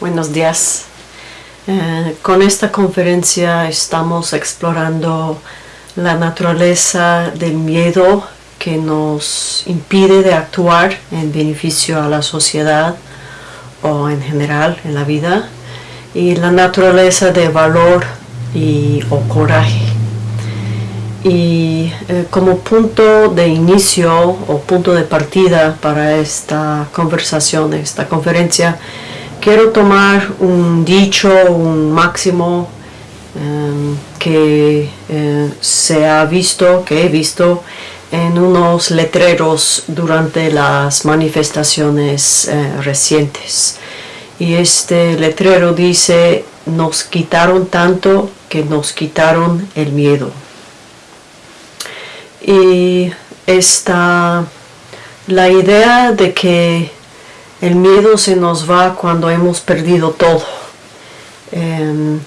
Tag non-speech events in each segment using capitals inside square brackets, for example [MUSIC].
buenos días. Eh, con esta conferencia estamos explorando la naturaleza del miedo que nos impide de actuar en beneficio a la sociedad o en general en la vida y la naturaleza de valor y, o coraje. Y eh, como punto de inicio o punto de partida para esta conversación, esta conferencia, quiero tomar un dicho, un máximo em, que eh, se ha visto, que he visto en unos letreros durante las manifestaciones eh, recientes. Y este letrero dice, nos quitaron tanto que nos quitaron el miedo. Y esta, la idea de que el miedo se nos va cuando hemos perdido todo. Em,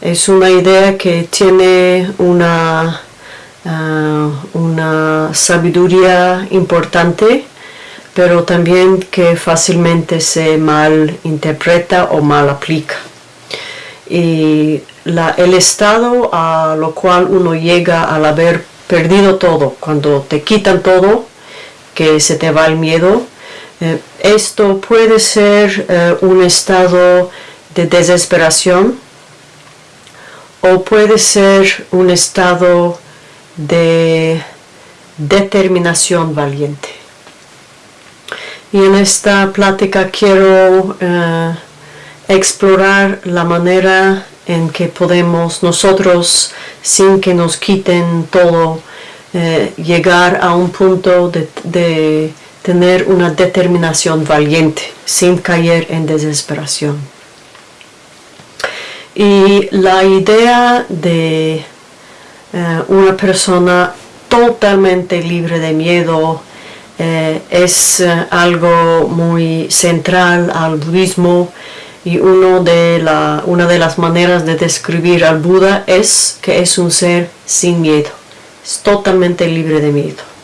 es una idea que tiene una, ah, una sabiduría importante, pero también que fácilmente se mal interpreta o mal aplica. Y el estado a lo cual uno llega al haber perdido todo, cuando te quitan todo, que se te va el miedo, eh, esto puede ser eh, un estado de desesperación o puede ser un estado de determinación valiente. Y en esta plática quiero eh, explorar la manera en que podemos nosotros, sin que nos quiten todo, llegar a un punto de tener una determinación valiente sin caer en desesperación. Y la idea de eh, una persona totalmente libre de miedo eh, es eh, algo muy central al budismo y uno de la, una de las maneras de describir al Buda es que es un ser sin miedo, es totalmente libre de miedo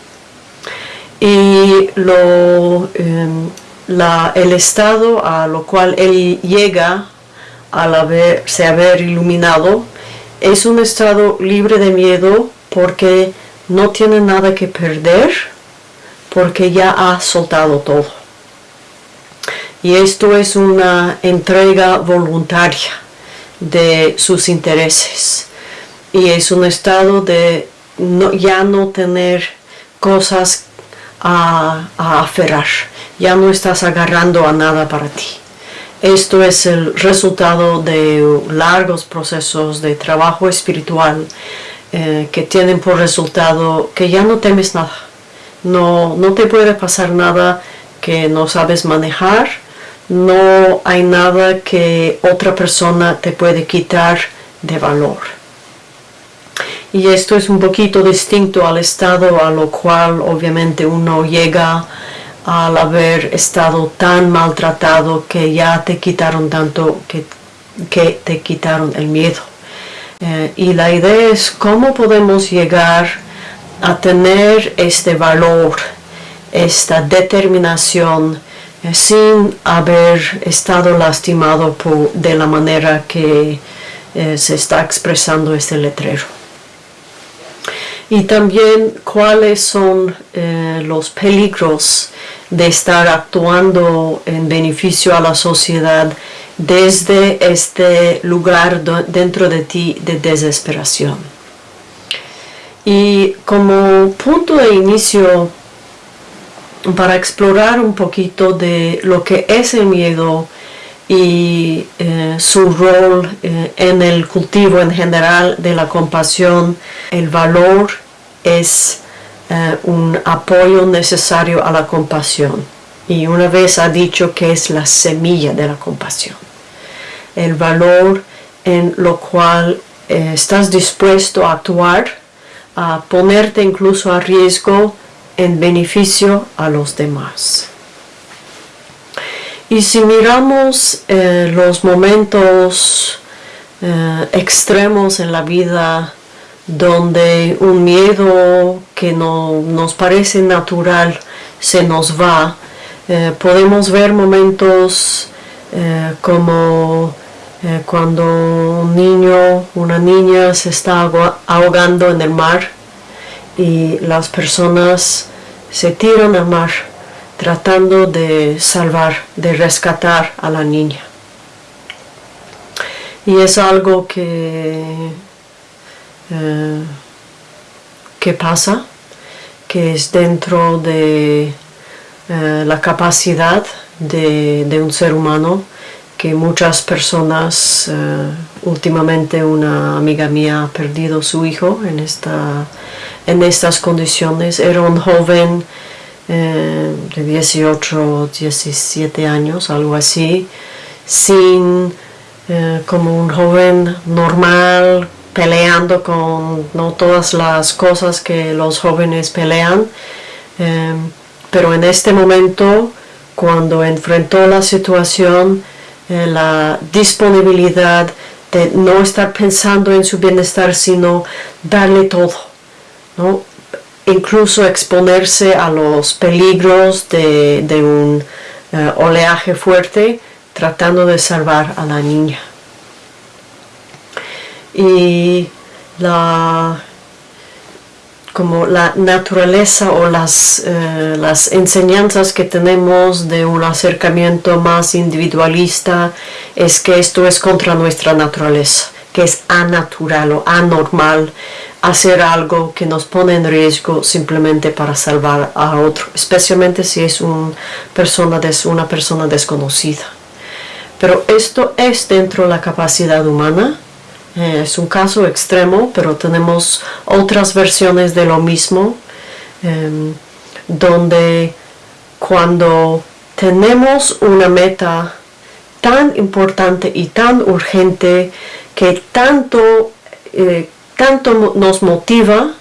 y lo, em, el estado a lo cual él llega al haberse haber iluminado es un estado libre de miedo porque no tiene nada que perder porque ya ha soltado todo. Y esto es una entrega voluntaria de sus intereses. Y es un estado de ya no tener cosas a, aferrar, ya no estás agarrando a nada para ti. Esto es el resultado de largos procesos de trabajo espiritual eh, que tienen por resultado que ya no temes nada. No, no te puede pasar nada que no sabes manejar, no hay nada que otra persona te puede quitar de valor y esto es un poquito distinto al estado a lo cual obviamente uno llega al haber estado tan maltratado que ya te quitaron tanto que, que te quitaron el miedo. Eh, y la idea es cómo podemos llegar a tener este valor, esta determinación, eh, sin haber estado lastimado por, de la manera que eh, se está expresando este letrero y también cuáles son eh, los peligros de estar actuando en beneficio a la sociedad desde este lugar dentro de ti de desesperación. Y como punto de inicio, para explorar un poquito de lo que es el miedo y eh, su rol eh, en el cultivo en general de la compasión, el valor es eh, un apoyo necesario a la compasión. Y una vez ha dicho que es la semilla de la compasión. El valor en lo cual eh, estás dispuesto a actuar, a ponerte incluso a riesgo en beneficio a los demás. Y si miramos eh, los momentos extremos en la vida donde un miedo que no nos parece natural se nos va, eh, podemos ver momentos eh, como eh, cuando un niño, una niña se está ahogando en el mar y las personas se tiran al mar tratando de salvar, de rescatar a la niña. Y es algo que, eh, que pasa, que es dentro de eh, la capacidad de, un ser humano que muchas personas, eh, últimamente una amiga mía ha perdido su hijo en, esta, en estas condiciones, era un joven de 18 17 años, algo así, sin como un joven normal peleando con no todas las cosas que los jóvenes pelean em, pero en este momento cuando enfrentó la situación eh, la disponibilidad de no estar pensando en su bienestar sino darle todo ¿no? incluso exponerse a los peligros de, un eh, oleaje fuerte tratando de salvar a la niña. Y la, como la naturaleza o las, eh, las enseñanzas que tenemos de un acercamiento más individualista es que esto es contra nuestra naturaleza, que es anatural o anormal hacer algo que nos pone en riesgo simplemente para salvar a otro, especialmente si es un persona una persona desconocida. Pero esto es dentro de la capacidad humana. Eh, es un caso extremo, pero tenemos otras versiones de lo mismo, em, donde cuando tenemos una meta tan importante y tan urgente que tanto, eh, tanto nos motiva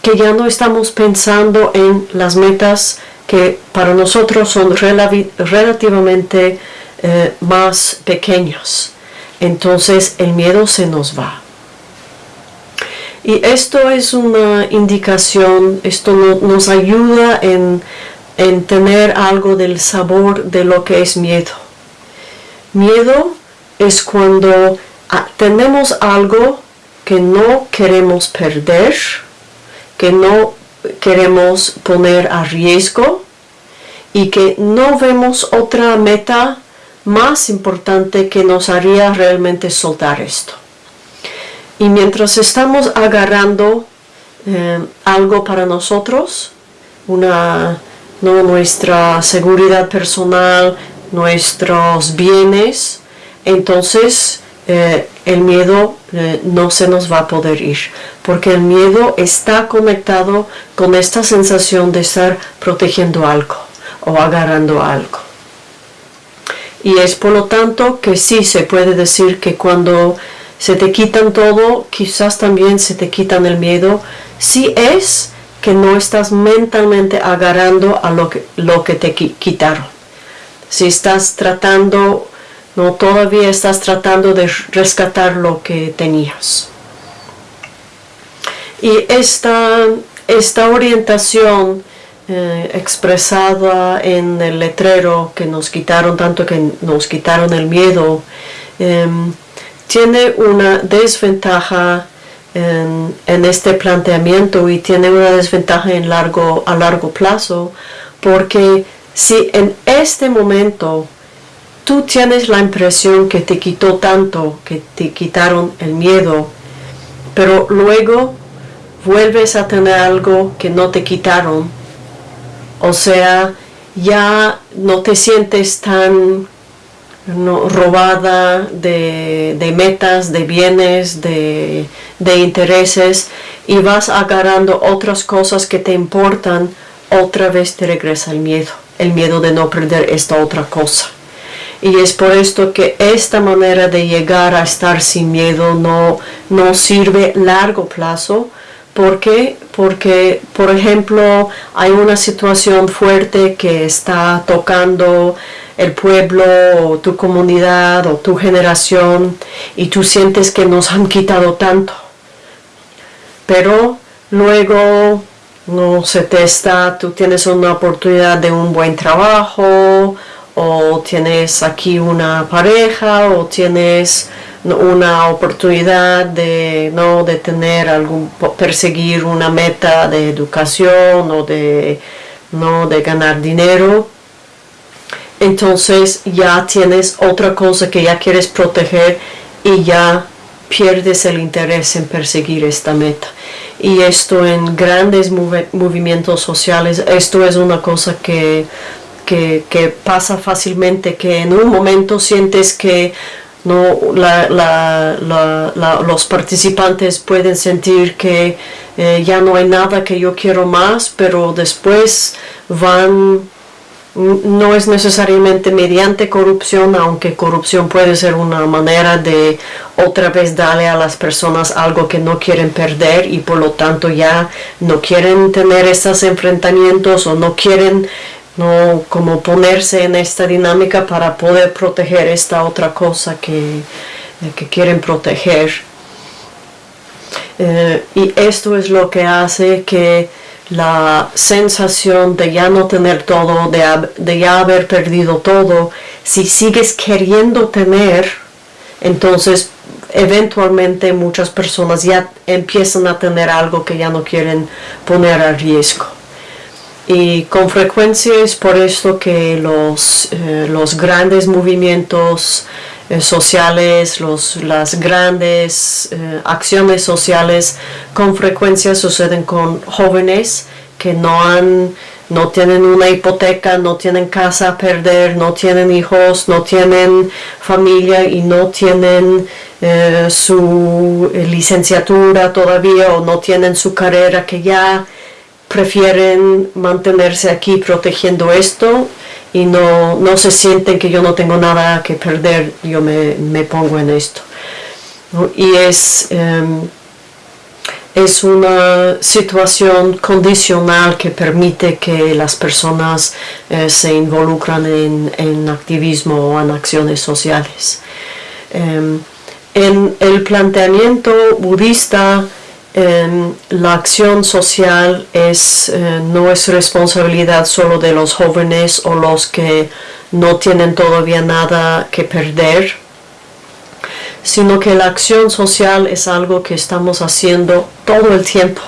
que ya no estamos pensando en las metas que para nosotros son relativamente eh, más pequeños. Entonces el miedo se nos va. Y esto es una indicación, esto nos ayuda en, en tener algo del sabor de lo que es miedo. Miedo es cuando ah, tenemos algo que no queremos perder, que no queremos poner a riesgo y que no vemos otra meta más importante que nos haría realmente soltar esto. Y mientras estamos agarrando eh, algo para nosotros, una, ¿no? nuestra seguridad personal, nuestros bienes, entonces eh, el miedo eh, no se nos va a poder ir, porque el miedo está conectado con esta sensación de estar protegiendo algo o agarrando algo. Y es por lo tanto que sí se puede decir que cuando se te quitan todo, quizás también se te quitan el miedo, sí es que no estás mentalmente agarrando a lo que, lo que te quitaron. Si estás tratando, no todavía estás tratando de rescatar lo que tenías. Y esta, esta orientación eh, expresada en el letrero que nos quitaron, tanto que nos quitaron el miedo, em, tiene una desventaja en, este planteamiento y tiene una desventaja a largo plazo, porque si en este momento tú tienes la impresión que te quitó tanto, que te quitaron el miedo, pero luego vuelves a tener algo que no te quitaron, o sea, ya no te sientes tan robada de, metas, de bienes, de, intereses y vas agarrando otras cosas que te importan, otra vez te regresa el miedo, el miedo de no perder esta otra cosa. Y es por esto que esta manera de llegar a estar sin miedo no, no sirve largo plazo, ¿Por qué? Porque, por ejemplo, hay una situación fuerte que está tocando el pueblo o tu comunidad o tu generación y tú sientes que nos han quitado tanto. Pero luego no se te está, tú tienes una oportunidad de un buen trabajo o tienes aquí una pareja o tienes una oportunidad de no de tener algún perseguir una meta de educación o de no de ganar dinero. Entonces ya tienes otra cosa que ya quieres proteger y ya pierdes el interés en perseguir esta meta. Y esto en grandes movimientos sociales esto es una cosa que, que, que pasa fácilmente que en un momento sientes que no los participantes pueden sentir que eh, ya no hay nada que yo quiero más pero después van no es necesariamente mediante corrupción, aunque corrupción puede ser una manera de otra vez darle a las personas algo que no quieren perder y por lo tanto ya no quieren tener estos enfrentamientos o no quieren no como ponerse en esta dinámica para poder proteger esta otra cosa que, eh, que quieren proteger. Eh, y esto es lo que hace que la sensación de ya no tener todo, de, ya haber perdido todo, si sigues queriendo tener, entonces eventualmente muchas personas ya empiezan a tener algo que ya no quieren poner a riesgo. Y con frecuencia es por esto que los, eh, los grandes movimientos eh, sociales, los, las grandes eh, acciones sociales con frecuencia suceden con jóvenes que no han no tienen una hipoteca, no tienen casa a perder, no tienen hijos, no tienen familia y no tienen su licenciatura todavía o no tienen su carrera que ya prefieren mantenerse aquí protegiendo esto y no, no se sienten que yo no tengo nada que perder, yo me, me pongo en esto. Y es, em, es una situación condicional que permite que las personas eh, se involucran en, en, activismo o en acciones sociales. Em, en el planteamiento budista, la acción social es, eh, no es responsabilidad solo de los jóvenes o los que no tienen todavía nada que perder, sino que la acción social es algo que estamos haciendo todo el tiempo.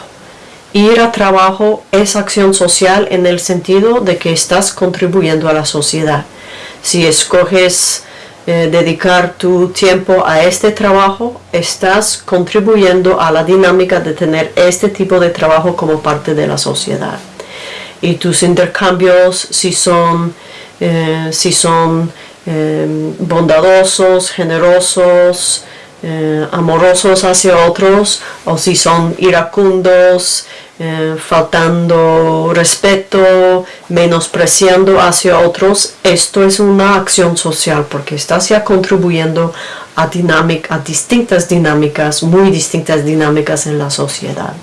Ir a trabajo es acción social en el sentido de que estás contribuyendo a la sociedad. Si escoges eh, dedicar tu tiempo a este trabajo, estás contribuyendo a la dinámica de tener este tipo de trabajo como parte de la sociedad. Y tus intercambios, si son, eh, si son eh, bondadosos, generosos, amorosos hacia otros, o si son iracundos, eh, faltando respeto, menospreciando hacia otros, esto es una acción social porque estás ya contribuyendo a, a distintas dinámicas, muy distintas dinámicas en la sociedad.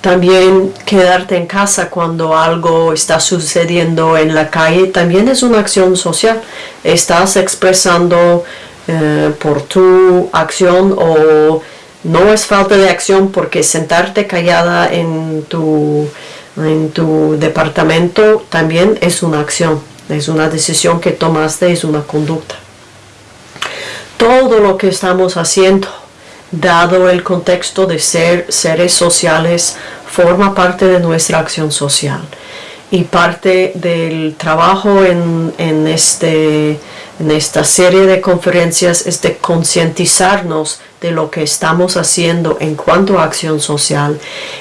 También quedarte en casa cuando algo está sucediendo en la calle también es una acción social. Estás expresando eh, por tu acción o no es falta de acción porque sentarte callada en tu, en tu departamento también es una acción, es una decisión que tomaste, es una conducta. Todo lo que estamos haciendo, dado el contexto de ser seres sociales, forma parte de nuestra acción social. Y parte del trabajo en, en, este, en esta serie de conferencias es de concientizarnos de lo que estamos haciendo en cuanto a acción social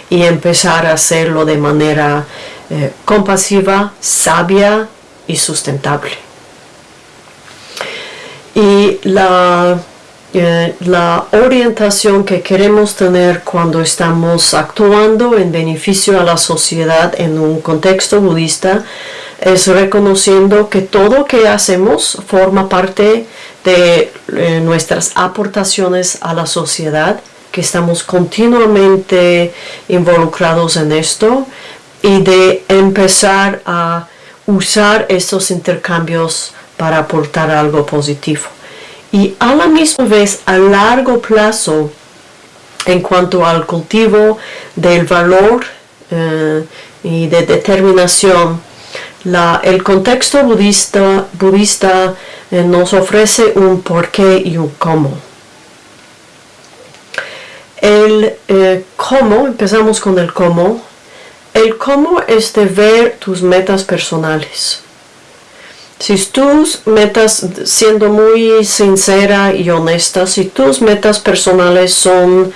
y empezar a hacerlo de manera eh, compasiva, sabia y sustentable. Y la, eh, la orientación que queremos tener cuando estamos actuando en beneficio a la sociedad en un contexto budista es reconociendo que todo que hacemos forma parte de eh, nuestras aportaciones a la sociedad, que estamos continuamente involucrados en esto y de empezar a usar estos intercambios para aportar algo positivo. Y a la misma vez, a largo plazo, en cuanto al cultivo del valor eh, y de determinación, el contexto budista, budista eh, nos ofrece un porqué y un cómo. El eh, cómo, empezamos con el cómo. El cómo es de ver tus metas personales. Si tus metas, siendo muy sincera y honesta, si tus metas personales son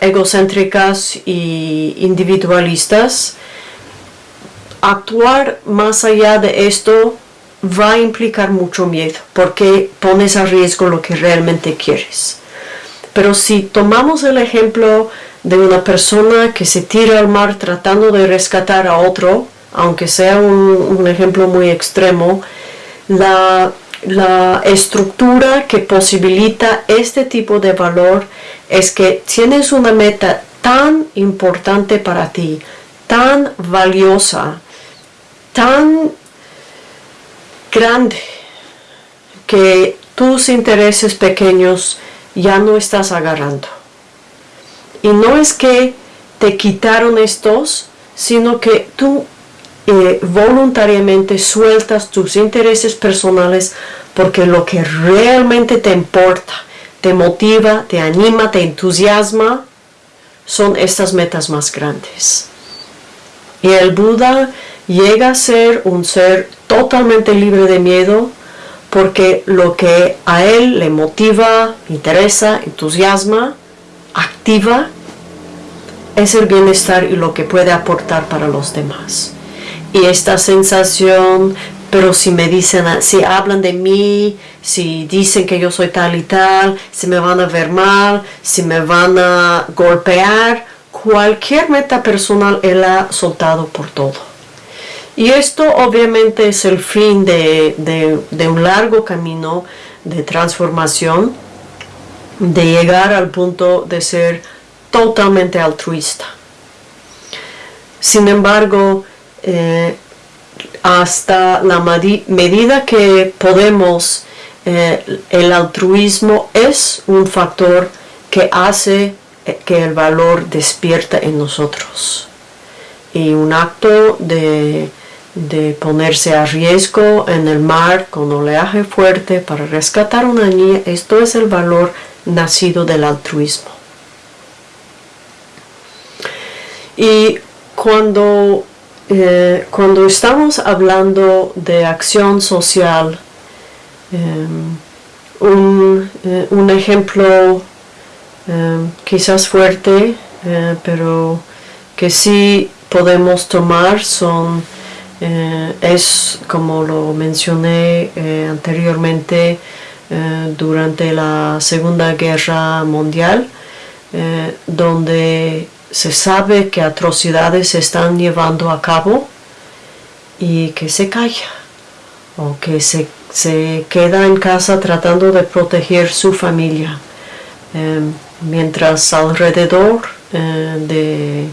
egocéntricas y individualistas, actuar más allá de esto va a implicar mucho miedo porque pones a riesgo lo que realmente quieres. Pero si tomamos el ejemplo de una persona que se tira al mar tratando de rescatar a otro, aunque sea un, ejemplo muy extremo, la, la estructura que posibilita este tipo de valor es que tienes una meta tan importante para ti, tan valiosa, tan grande, que tus intereses pequeños ya no estás agarrando. Y no es que te quitaron estos, sino que tú eh, voluntariamente sueltas tus intereses personales porque lo que realmente te importa, te motiva, te anima, te entusiasma, son estas metas más grandes. Y el Buda llega a ser un ser totalmente libre de miedo porque lo que a él le motiva, interesa, entusiasma, activa, es el bienestar y lo que puede aportar para los demás. Y esta sensación, pero si me dicen, si hablan de mí, si dicen que yo soy tal y tal, si me van a ver mal, si me van a golpear, cualquier meta personal él ha soltado por todo. Y esto obviamente es el fin de, un largo camino de transformación, de llegar al punto de ser totalmente altruista. Sin embargo, eh, hasta la medida que podemos, eh, el altruismo es un factor que hace eh, que el valor despierta en nosotros. Y un acto de de ponerse a riesgo en el mar con oleaje fuerte para rescatar una niña, esto es el valor nacido del altruismo. Y cuando, eh, cuando estamos hablando de acción social, em, eh, un, ejemplo em, quizás fuerte, eh, pero que sí podemos tomar son eh, es, como lo mencioné eh, anteriormente, eh, durante la Segunda Guerra Mundial, donde se sabe que atrocidades se están llevando a cabo y que se calla o que se, se queda en casa tratando de proteger su familia, mientras alrededor de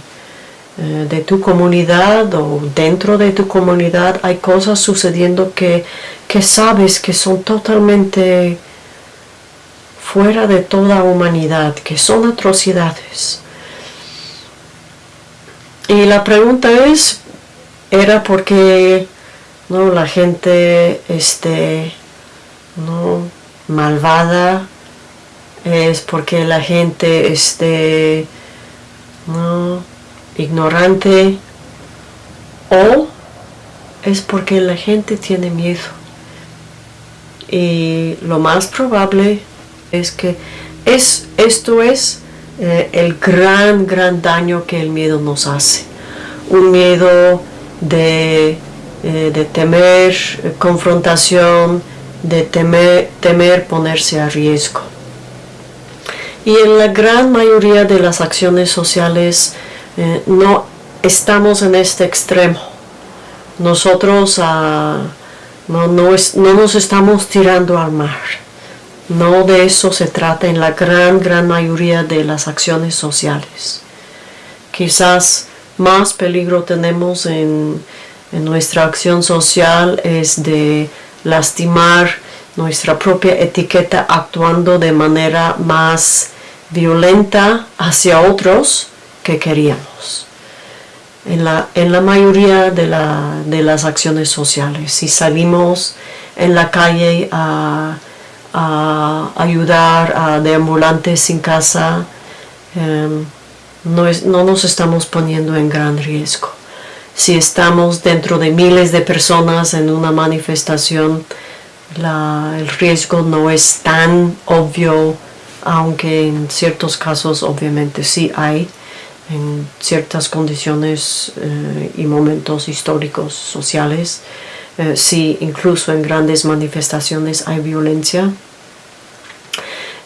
de tu comunidad o dentro de tu comunidad hay cosas sucediendo que, que sabes que son totalmente fuera de toda humanidad, que son atrocidades. Y la pregunta es, ¿era porque no, la gente este, no, malvada? ¿Es porque la gente este, no, ignorante o es porque la gente tiene miedo. Y lo más probable es que es, esto es eh, el gran, gran daño que el miedo nos hace. Un miedo de, eh, de temer eh, confrontación, de temer, temer ponerse a riesgo. Y en la gran mayoría de las acciones sociales eh, no estamos en este extremo. Nosotros ah, no, nos estamos tirando al mar. No de eso se trata en la gran, gran mayoría de las acciones sociales. Quizás más peligro tenemos en, en nuestra acción social es de lastimar nuestra propia etiqueta actuando de manera más violenta hacia otros que queríamos. en la, en la mayoría de, la, de las acciones sociales. Si salimos en la calle a, ayudar a deambulantes sin casa, em, no, no nos estamos poniendo en gran riesgo. Si estamos dentro de miles de personas en una manifestación, el riesgo no es tan obvio, aunque en ciertos casos obviamente sí hay, en ciertas condiciones eh, y momentos históricos, sociales, eh, sí incluso en grandes manifestaciones hay violencia.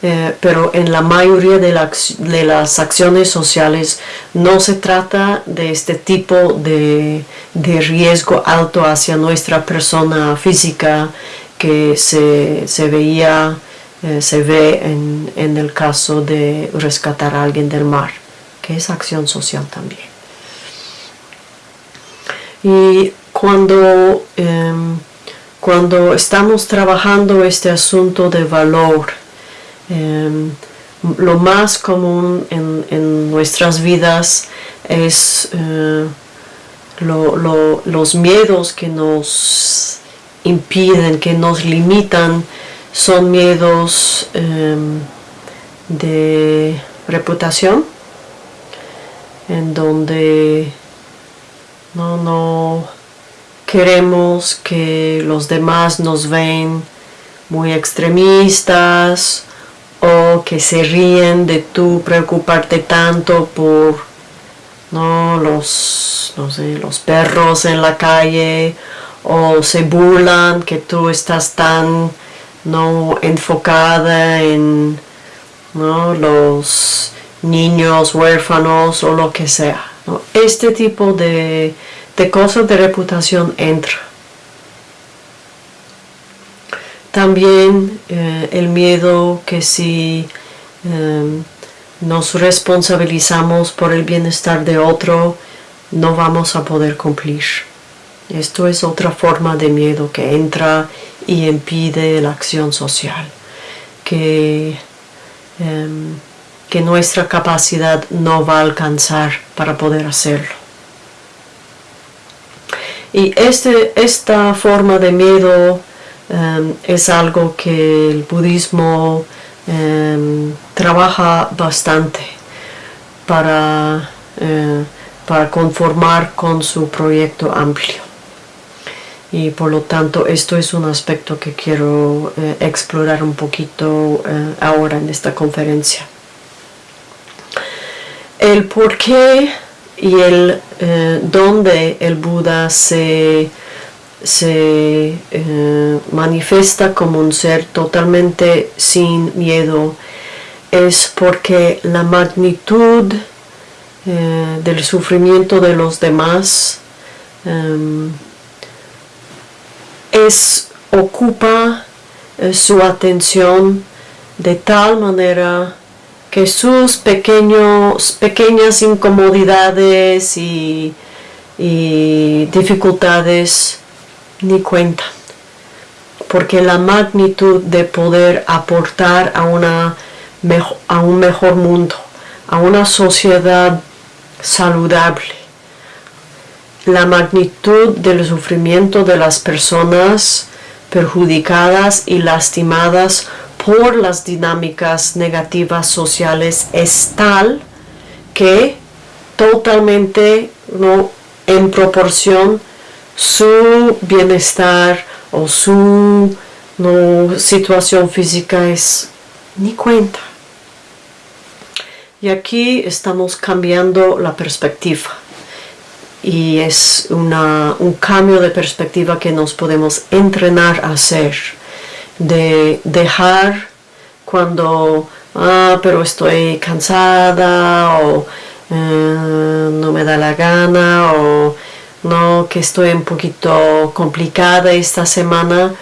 Eh, pero en la mayoría de, las acciones sociales no se trata de este tipo de, riesgo alto hacia nuestra persona física que se, se veía, eh, se ve en, el caso de rescatar a alguien del mar, que es acción social también. Y cuando, em, cuando estamos trabajando este asunto de valor, em, lo más común en, nuestras vidas es eh, los miedos que nos impiden, que nos limitan, son miedos em, de reputación, en donde no, no queremos que los demás nos ven muy extremistas o que se ríen de tú preocuparte tanto por ¿no? los, no sé, los perros en la calle o se burlan que tú estás tan no enfocada en los niños huérfanos o lo que sea. Este tipo de, cosas de reputación entra. También eh, el miedo que si em, nos responsabilizamos por el bienestar de otro, no vamos a poder cumplir. Esto es otra forma de miedo que entra y impide la acción social, que, em, que nuestra capacidad no va a alcanzar para poder hacerlo. Y este, esta forma de miedo em, es algo que el budismo em, trabaja bastante para, eh, para conformar con su proyecto amplio y por lo tanto esto es un aspecto que quiero eh, explorar un poquito eh, ahora en esta conferencia. El por qué y el eh, dónde el Buda se, se manifiesta como un ser totalmente sin miedo es porque la magnitud del sufrimiento de los demás em, es, ocupa eh, su atención de tal manera que sus pequeños, pequeñas incomodidades y, dificultades ni cuentan. Porque la magnitud de poder aportar a, una, a un mejor mundo, a una sociedad saludable, la magnitud del sufrimiento de las personas perjudicadas y lastimadas por las dinámicas negativas sociales es tal que totalmente no en proporción su bienestar o su situación física es ni cuenta. Y aquí estamos cambiando la perspectiva. Y es un cambio de perspectiva que nos podemos entrenar a hacer, de dejar cuando, ah, pero estoy cansada o eh, no me da la gana o no, que estoy un poquito complicada esta semana,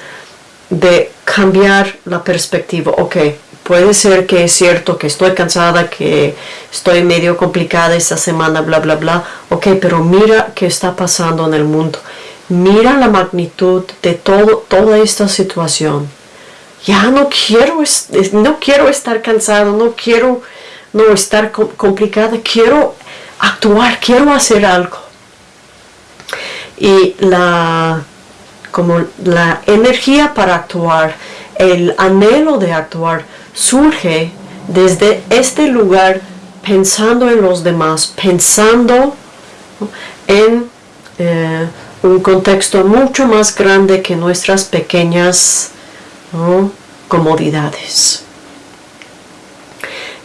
de cambiar la perspectiva, ok, puede ser que es cierto que estoy cansada, que estoy medio complicada esta semana, bla, bla, bla. Ok, pero mira qué está pasando en el mundo. Mira la magnitud de todo, toda esta situación. Ya no quiero, no quiero estar cansado, no quiero no estar complicada, quiero actuar, quiero hacer algo. Y la, como la energía para actuar, el anhelo de actuar, surge desde este lugar pensando en los demás, pensando en eh, un contexto mucho más grande que nuestras pequeñas comodidades.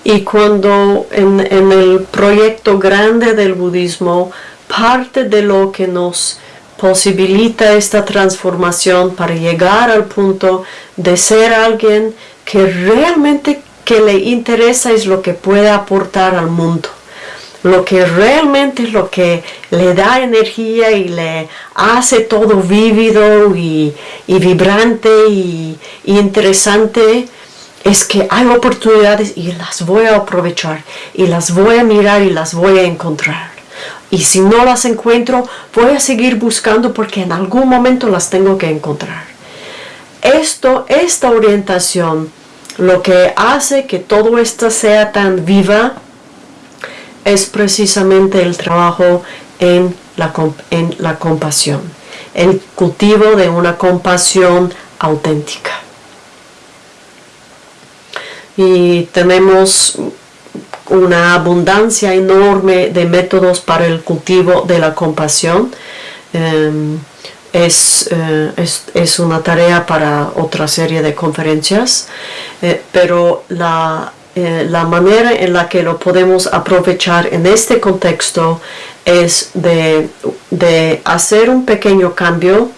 Y cuando en, en, el proyecto grande del budismo, parte de lo que nos posibilita esta transformación para llegar al punto de ser alguien que realmente que le interesa es lo que puede aportar al mundo lo que realmente es lo que le da energía y le hace todo vívido y, vibrante y, interesante es que hay oportunidades y las voy a aprovechar y las voy a mirar y las voy a encontrar. Y si no las encuentro, voy a seguir buscando porque en algún momento las tengo que encontrar. Esto, esta orientación, lo que hace que todo esto sea tan viva, es precisamente el trabajo en la, en la compasión, el cultivo de una compasión auténtica. Y tenemos una abundancia enorme de métodos para el cultivo de la compasión. Em, es, eh, es, es, una tarea para otra serie de conferencias, eh, pero la, eh, la manera en la que lo podemos aprovechar en este contexto es de, hacer un pequeño cambio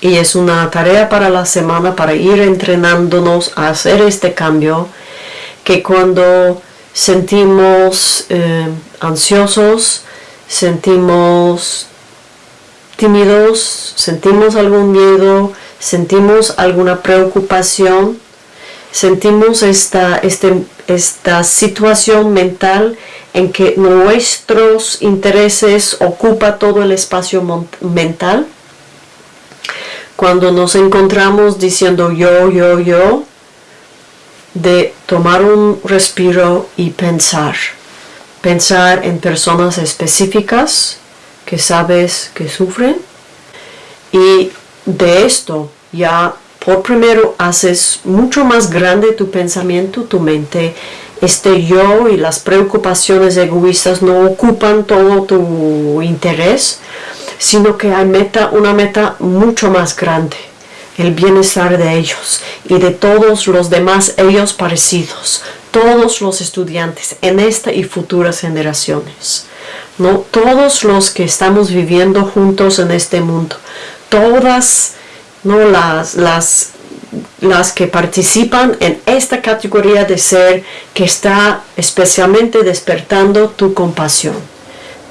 y es una tarea para la semana para ir entrenándonos a hacer este cambio que cuando sentimos eh, ansiosos, sentimos tímidos, sentimos algún miedo, sentimos alguna preocupación, sentimos esta, este, esta situación mental en que nuestros intereses ocupa todo el espacio mental. Cuando nos encontramos diciendo yo, yo, yo, de tomar un respiro y pensar. Pensar en personas específicas que sabes que sufren y de esto ya por primero haces mucho más grande tu pensamiento, tu mente. Este yo y las preocupaciones egoístas no ocupan todo tu interés, sino que hay meta, una meta mucho más grande, el bienestar de ellos y de todos los demás ellos parecidos, todos los estudiantes en esta y futuras generaciones. ¿no? Todos los que estamos viviendo juntos en este mundo, todas ¿no? las, las, las que participan en esta categoría de ser que está especialmente despertando tu compasión.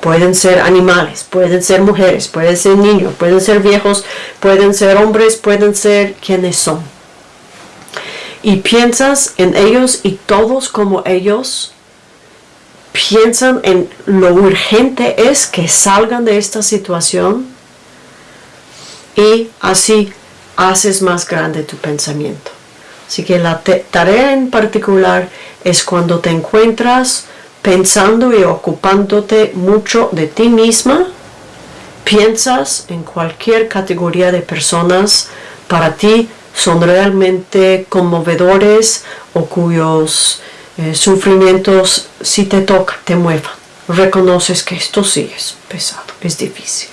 Pueden ser animales, pueden ser mujeres, pueden ser niños, pueden ser viejos, pueden ser hombres, pueden ser quienes son. Y piensas en ellos y todos como ellos piensan en lo urgente es que salgan de esta situación y así haces más grande tu pensamiento. Así que la tarea en particular es cuando te encuentras pensando y ocupándote mucho de ti misma, piensas en cualquier categoría de personas para ti son realmente conmovedores o cuyos eh, sufrimientos si te toca, te muevan. Reconoces que esto sí es pesado, es difícil.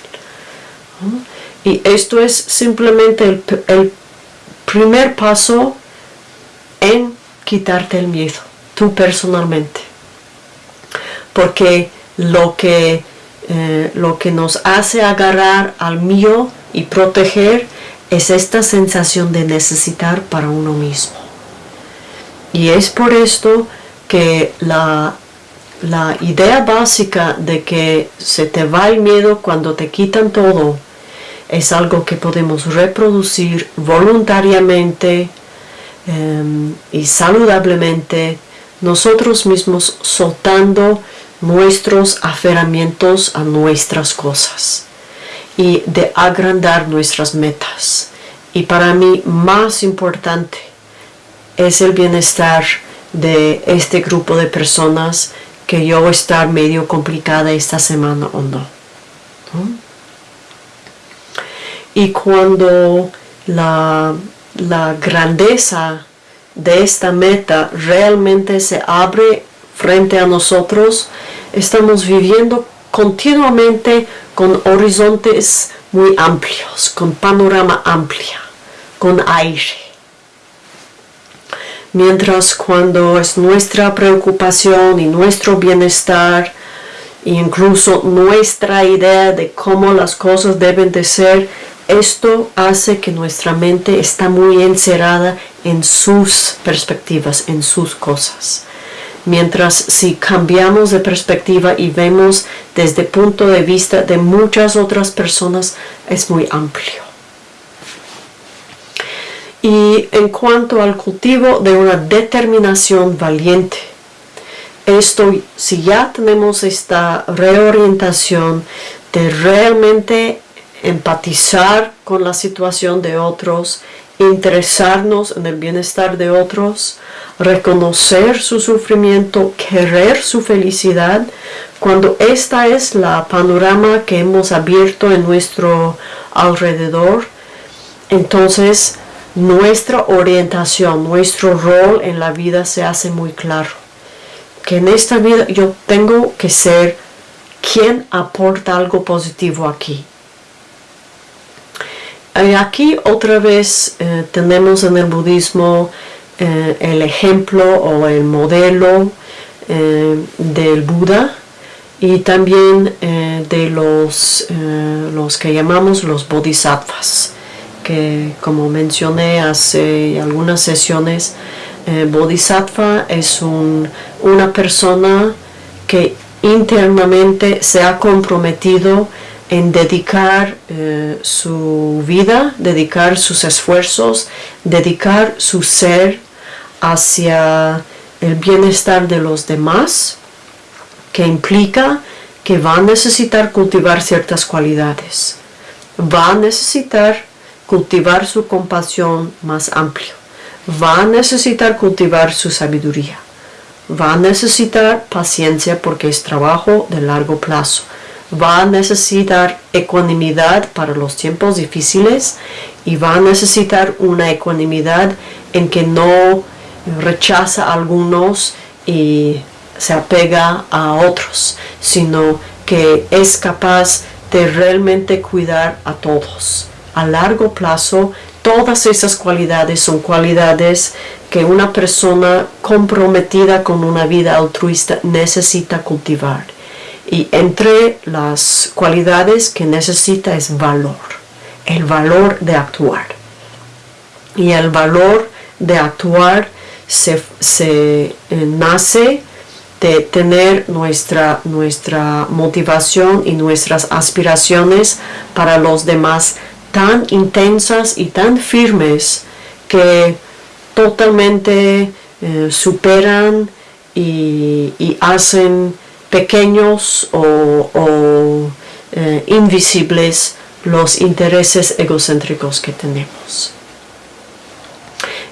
Y esto es simplemente el, primer paso en quitarte el miedo, tú personalmente. Porque lo que, eh, lo que nos hace agarrar al mío y proteger es esta sensación de necesitar para uno mismo. Y es por esto que la, la idea básica de que se te va el miedo cuando te quitan todo es algo que podemos reproducir voluntariamente em, y saludablemente nosotros mismos soltando nuestros aferramientos a nuestras cosas y de agrandar nuestras metas. Y para mí más importante es el bienestar de este grupo de personas que yo estar medio complicada esta semana o no. Y cuando la, la grandeza de esta meta realmente se abre frente a nosotros, estamos viviendo continuamente con horizontes muy amplios, con panorama amplia, con aire. Mientras cuando es nuestra preocupación y nuestro bienestar, e incluso nuestra idea de cómo las cosas deben de ser, esto hace que nuestra mente está muy encerrada en sus perspectivas, en sus cosas. Mientras si cambiamos de perspectiva y vemos desde punto de vista de muchas otras personas, es muy amplio. Y en cuanto al cultivo de una determinación valiente, esto, si ya tenemos esta reorientación de realmente empatizar con la situación de otros, interesarnos en el bienestar de otros, reconocer su sufrimiento, querer su felicidad, cuando esta es la panorama que hemos abierto en nuestro alrededor, entonces nuestra orientación, nuestro rol en la vida se hace muy claro. Que en esta vida yo tengo que ser quien aporta algo positivo aquí aquí otra vez eh, tenemos en el budismo eh, el ejemplo o el modelo eh, del Buda y también de los, los que llamamos los bodhisattvas que como mencioné hace algunas sesiones bodhisattva es una persona que internamente se ha comprometido en dedicar eh, su vida, dedicar sus esfuerzos, dedicar su ser hacia el bienestar de los demás, que implica que va a necesitar cultivar ciertas cualidades, va a necesitar cultivar su compasión más amplio, va a necesitar cultivar su sabiduría, va a necesitar paciencia porque es trabajo de largo plazo, va a necesitar ecuanimidad para los tiempos difíciles y va a necesitar una ecuanimidad en que no rechaza a algunos y se apega a otros, sino que es capaz de realmente cuidar a todos. A largo plazo, todas esas cualidades son cualidades que una persona comprometida con una vida altruista necesita cultivar. Y entre las cualidades que necesita es valor, el valor de actuar. Y el valor de actuar se, eh, nace de tener nuestra, nuestra motivación y nuestras aspiraciones para los demás tan intensas y tan firmes que totalmente eh, superan y hacen pequeños o, eh, invisibles los intereses egocéntricos que tenemos.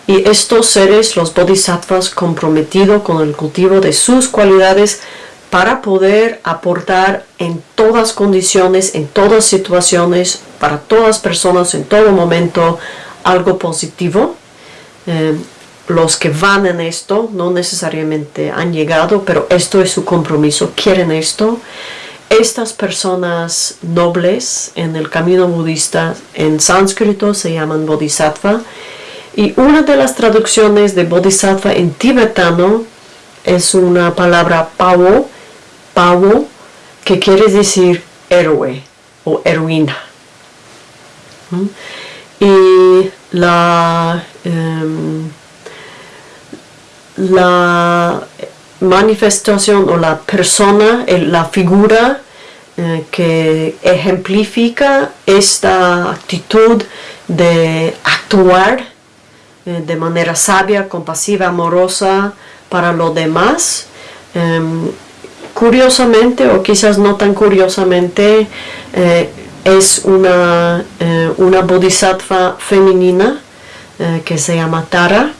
Y estos seres, los bodhisattvas, comprometidos con el cultivo de sus cualidades para poder aportar en todas condiciones, en todas situaciones, para todas personas, en todo momento, algo positivo. Eh, los que van en esto no necesariamente han llegado, pero esto es su compromiso, quieren esto. Estas personas nobles en el camino budista en sánscrito se llaman bodhisattva y una de las traducciones de bodhisattva en tibetano es una palabra pavo, pavo, que quiere decir héroe o heroína. ¿Mm? Y la... Em, la manifestación o la persona, la figura eh, que ejemplifica esta actitud de actuar eh, de manera sabia, compasiva, amorosa para los demás. Em, curiosamente, o quizás no tan curiosamente, eh, es una, una bodhisattva femenina que se llama Tara.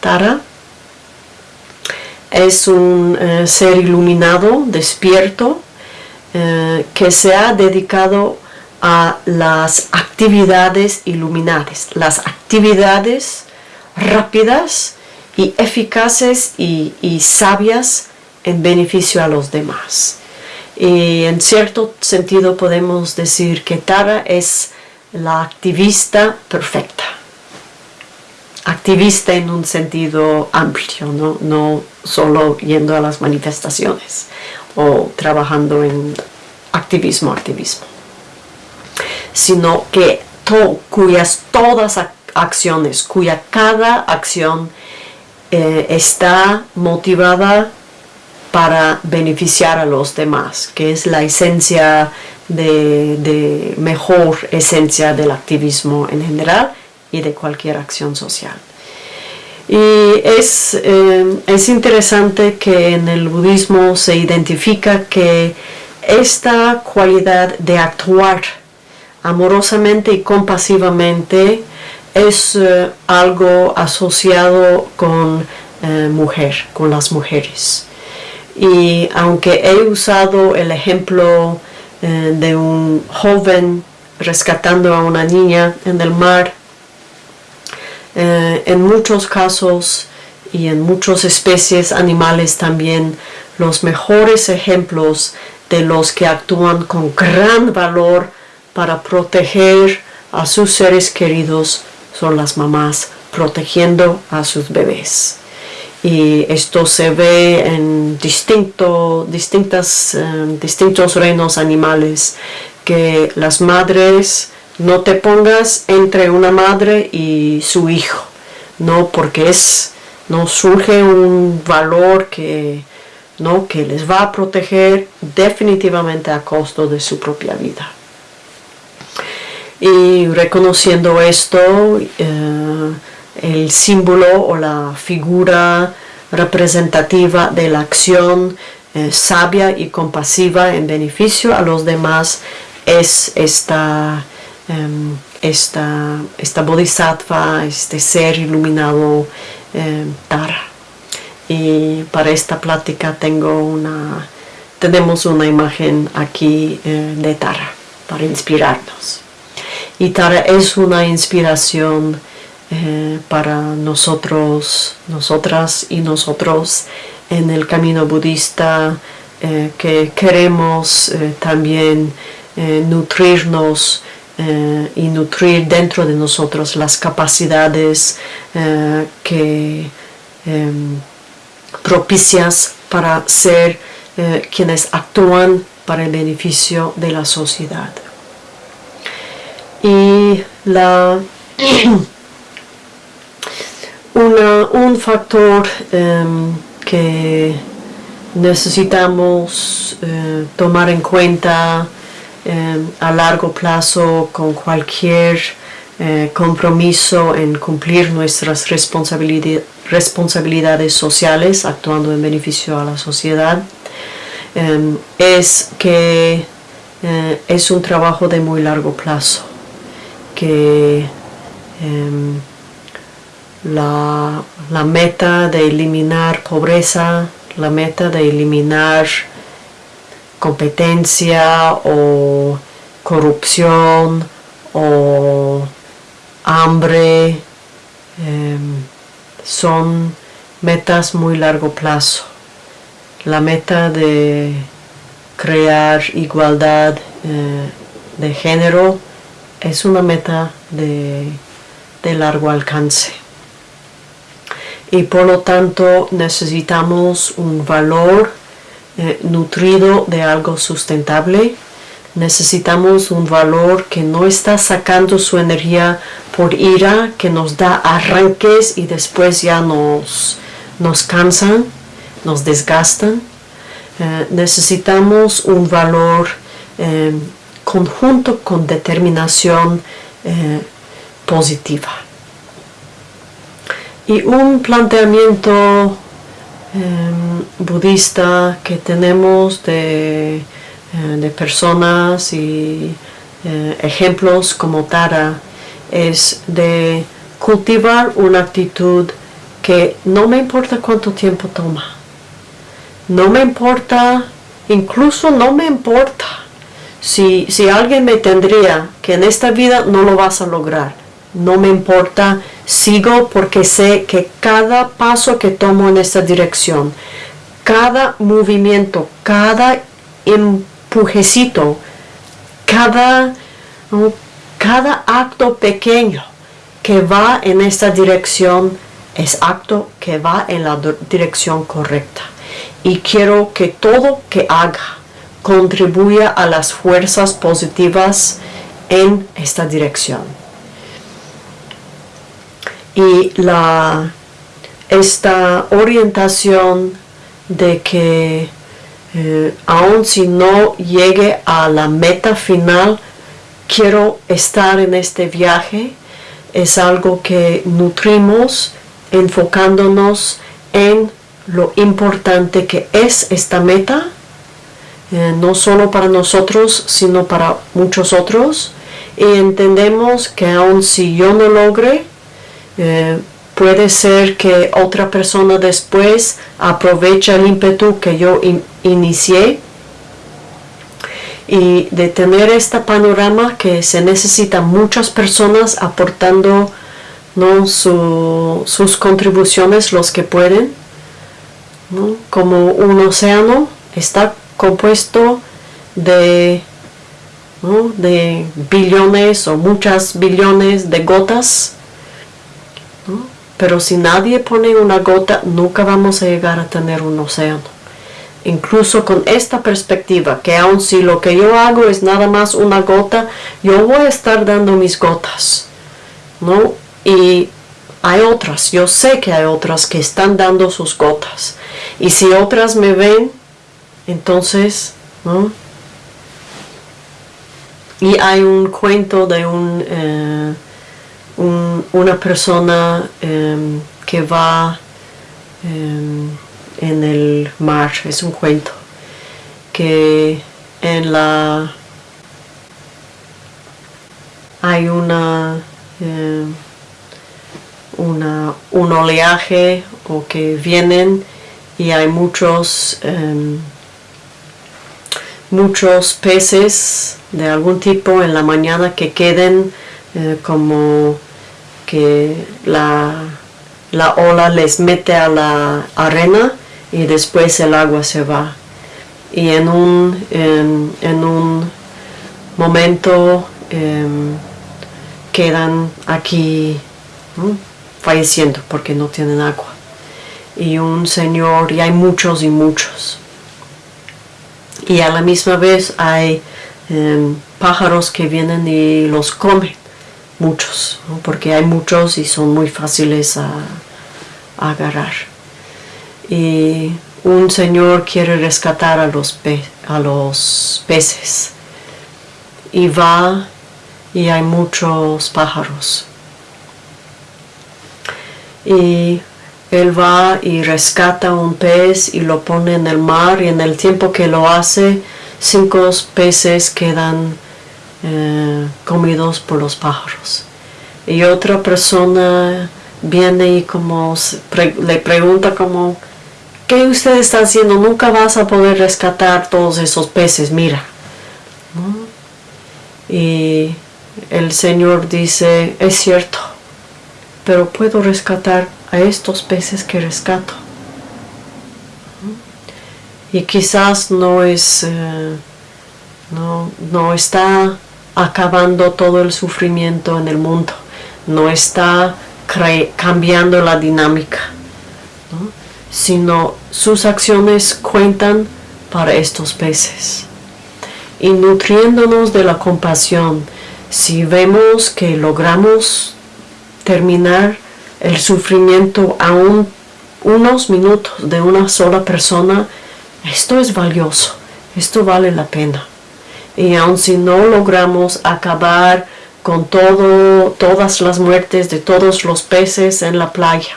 Tara es un eh, ser iluminado, despierto, eh, que se ha dedicado a las actividades iluminadas, las actividades rápidas y eficaces y, sabias en beneficio a los demás. Y en cierto sentido podemos decir que Tara es la activista perfecta. Activista en un sentido amplio, no, solo yendo a las manifestaciones o trabajando en activismo, activismo sino que cuyas todas acciones, cuya cada acción eh, está motivada para beneficiar a los demás, que es la esencia de, mejor esencia del activismo en general y de cualquier acción social. Y es, eh, es interesante que en el budismo se identifica que esta cualidad de actuar amorosamente y compasivamente es eh, algo asociado con eh, mujer, con las mujeres. Y aunque he usado el ejemplo de un joven rescatando a una niña en el mar, en muchos casos y en muchas especies animales también, los mejores ejemplos de los que actúan con gran valor para proteger a sus seres queridos son las mamás protegiendo a sus bebés. Y esto se ve en distintas, eh, distintos reinos animales, que las madres no te pongas entre una madre y su hijo, no porque es, no surge un valor que, no, que les va a proteger definitivamente a costo de su propia vida. Y reconociendo esto, eh, el símbolo o la figura representativa de la acción eh, sabia y compasiva en beneficio a los demás es esta, em, esta, esta bodhisattva, este ser iluminado em, Tara. Y para esta plática tengo una, tenemos una imagen aquí eh, de Tara para inspirarnos. Y Tara es una inspiración eh, para nosotros, nosotras y nosotros en el camino budista eh, que queremos también nutrirnos y nutrir dentro de nosotros las capacidades que em, propicias para ser quienes actúan para el beneficio de la sociedad. Y la [CLEARS THROAT] un factor em, que necesitamos eh, tomar en cuenta em, a largo plazo con cualquier eh, compromiso en cumplir nuestras responsabilidades sociales actuando en beneficio a la sociedad. Em, es que eh, es un trabajo de muy largo plazo que em, la, meta de eliminar pobreza, la meta de eliminar competencia o corrupción o hambre em, son metas muy largo plazo. La meta de crear igualdad eh, de género es una meta de, largo alcance. Y por lo tanto necesitamos un valor eh, nutrido de algo sustentable. Necesitamos un valor que no está sacando su energía por ira, que nos da arranques y después ya nos, nos cansan, nos desgastan. Eh, necesitamos un valor eh, conjunto con determinación positiva. Y un planteamiento budista que tenemos de, eh, personas y eh, ejemplos como Tara es de cultivar una actitud que no me importa cuánto tiempo toma. No me importa, incluso no me importa Si, si alguien me tendría que en esta vida no lo vas a lograr, no me importa, sigo porque sé que cada paso que tomo en esta dirección, cada movimiento, cada empujecito, cada, cada acto pequeño que va en esta dirección es acto que va en la dirección correcta. Y quiero que todo que haga contribuya a las fuerzas positivas en esta dirección. Y la, esta orientación de que eh, aun si no llegue a la meta final, quiero estar en este viaje, es algo que nutrimos enfocándonos en lo importante que es esta meta, eh, no solo para nosotros, sino para muchos otros. Y entendemos que aun si yo no logre, eh, puede ser que otra persona después aproveche el ímpetu que yo inicié y de tener este panorama que se necesitan muchas personas aportando ¿no? sus contribuciones los que pueden como un océano está compuesto de de billones o muchas billones de gotas pero si nadie pone una gota nunca vamos a llegar a tener un océano incluso con esta perspectiva, que aun si lo que yo hago es nada más una gota, yo voy a estar dando mis gotas, ¿no? Y hay otras, yo sé que hay otras que están dando sus gotas. Y si otras me ven, entonces, ¿no? Y hay un cuento de un, eh, una persona em, que va... Em, en el mar, es un cuento que en la hay una, eh, una un oleaje o que vienen y hay muchos em, muchos peces de algún tipo en la mañana que queden eh, como que la, la ola les mete a la arena y después el agua se va. Y en un, en, un momento em, quedan aquí falleciendo porque no tienen agua. Y un señor, y hay muchos y muchos. Y a la misma vez hay em, pájaros que vienen y los comen, muchos, porque hay muchos y son muy fáciles a agarrar. Y un señor quiere rescatar a los, a los peces. Y va y hay muchos pájaros. Y él va y rescata un pez y lo pone en el mar y en el tiempo que lo hace cinco peces quedan eh, comidos por los pájaros y otra persona viene y como le pregunta como ¿qué usted está haciendo? Nunca vas a poder rescatar todos esos peces, mira. Y el Señor dice, es cierto, pero puedo rescatar a estos peces que rescato. Y quizás no es, eh, no, no está acabando todo el sufrimiento en el mundo, no está cambiando la dinámica sino sus acciones cuentan para estos peces. Y nutriéndonos de la compasión, si vemos que logramos terminar el sufrimiento a unos minutos de una sola persona, esto es valioso, esto vale la pena. Y aun si no logramos acabar con todo, todas las muertes de todos los peces en la playa,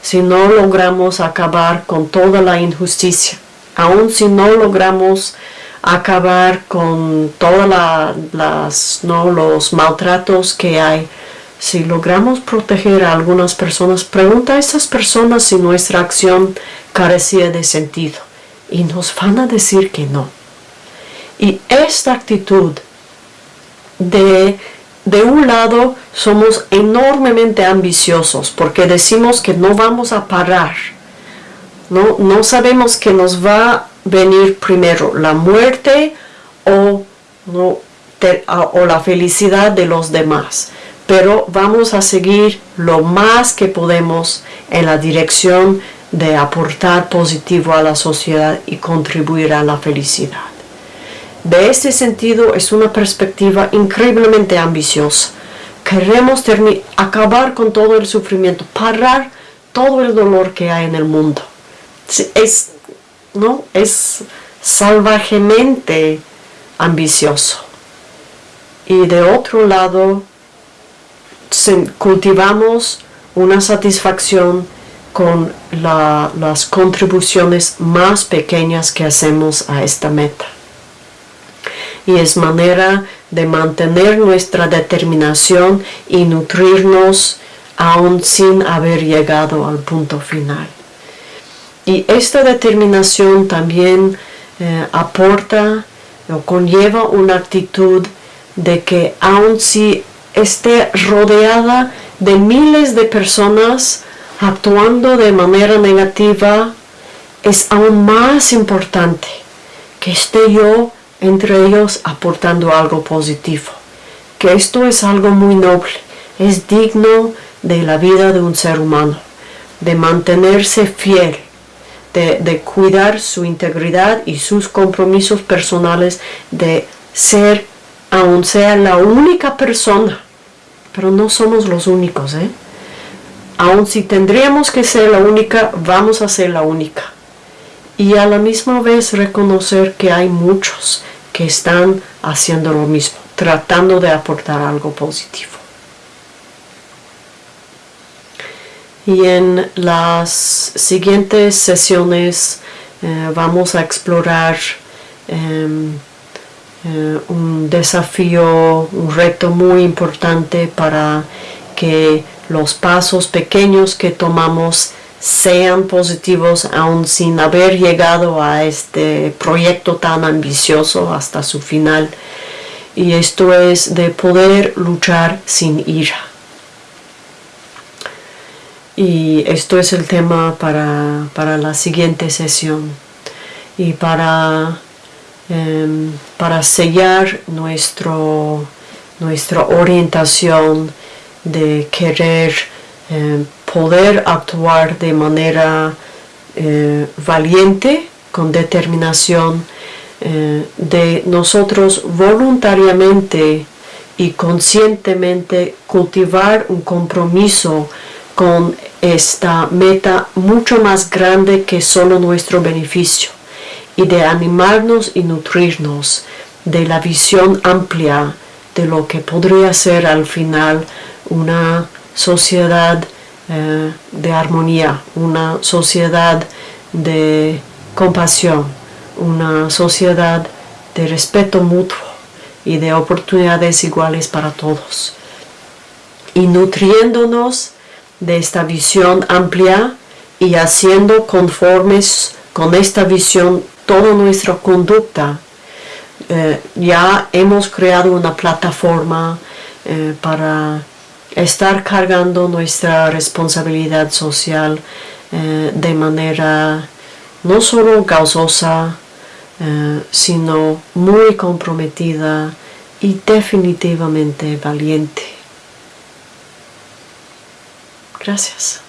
si no logramos acabar con toda la injusticia, aun si no logramos acabar con todos los maltratos que hay, si logramos proteger a algunas personas, pregunta a esas personas si nuestra acción carecía de sentido y nos van a decir que no. Y esta actitud de, de un lado somos enormemente ambiciosos porque decimos que no vamos a parar. No, no sabemos que nos va a venir primero la muerte o, o la felicidad de los demás. Pero vamos a seguir lo más que podemos en la dirección de aportar positivo a la sociedad y contribuir a la felicidad. De este sentido es una perspectiva increíblemente ambiciosa. Queremos acabar con todo el sufrimiento, parar todo el dolor que hay en el mundo. Es, ¿no? es salvajemente ambicioso. Y de otro lado, cultivamos una satisfacción con las contribuciones más pequeñas que hacemos a esta meta. Y es manera de mantener nuestra determinación y nutrirnos aún sin haber llegado al punto final. Y esta determinación también eh, aporta o conlleva una actitud de que aun si esté rodeada de miles de personas actuando de manera negativa, es aún más importante que esté yo entre ellos aportando algo positivo. Que esto es algo muy noble, es digno de la vida de un ser humano, de mantenerse fiel, de, cuidar su integridad y sus compromisos personales, de ser, aun sea la única persona, pero no somos los únicos, ¿eh? Aun si tendríamos que ser la única, vamos a ser la única. Y a la misma vez reconocer que hay muchos que están haciendo lo mismo, tratando de aportar algo positivo. Y en las siguientes sesiones eh, vamos a explorar em, eh, un desafío, un reto muy importante para que los pasos pequeños que tomamos sean positivos aún sin haber llegado a este proyecto tan ambicioso hasta su final. Y esto es de poder luchar sin ira. Y esto es el tema para, la siguiente sesión. Y para, em, para sellar nuestro, nuestra orientación de querer eh, poder actuar de manera eh, valiente, con determinación, eh, de nosotros voluntariamente y conscientemente cultivar un compromiso con esta meta mucho más grande que solo nuestro beneficio y de animarnos y nutrirnos de la visión amplia de lo que podría ser al final una sociedad eh, de armonía, una sociedad de compasión, una sociedad de respeto mutuo y de oportunidades iguales para todos. Y nutriéndonos de esta visión amplia y haciendo conformes con esta visión toda nuestra conducta, eh, ya hemos creado una plataforma eh, para estar cargando nuestra responsabilidad social eh, de manera no solo causosa, eh, sino muy comprometida y definitivamente valiente. Gracias.